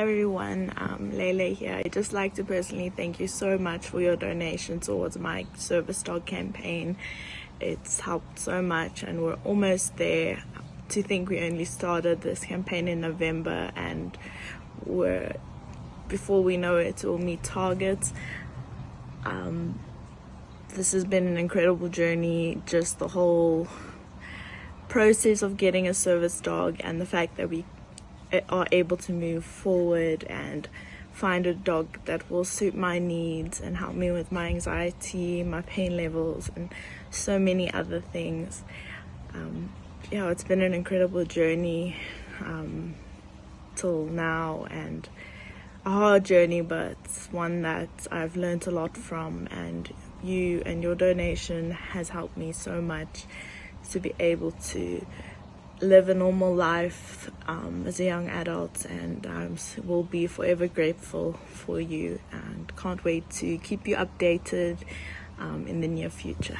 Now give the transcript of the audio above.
Hi everyone, um, Lele here. I'd just like to personally thank you so much for your donation towards my service dog campaign. It's helped so much and we're almost there. To think we only started this campaign in November and we're before we know it we'll meet targets. Um, this has been an incredible journey, just the whole process of getting a service dog and the fact that we are able to move forward and find a dog that will suit my needs and help me with my anxiety, my pain levels, and so many other things. Um, yeah, it's been an incredible journey um, till now and a hard journey, but one that I've learned a lot from. And you and your donation has helped me so much to be able to live a normal life um, as a young adult and um, will be forever grateful for you and can't wait to keep you updated um, in the near future.